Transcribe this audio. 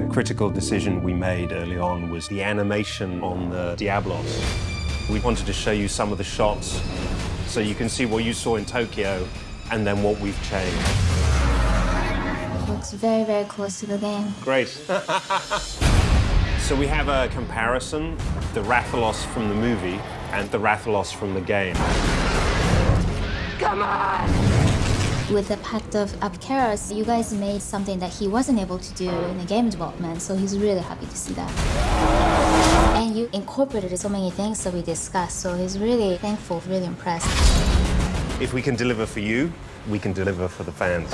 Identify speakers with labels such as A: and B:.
A: critical decision we made early on was the animation on the Diablos. We wanted to show you some of the shots so you can see what you saw in Tokyo and then what we've changed.
B: Looks very, very close to the game.
A: Great. so we have a comparison, the Rathalos from the movie and the Rathalos from the game.
B: With the Pact of Apceros, you guys made something that he wasn't able to do in the game development, so he's really happy to see that. And you incorporated so many things that we discussed, so he's really thankful, really impressed.
A: If we can deliver for you, we can deliver for the fans.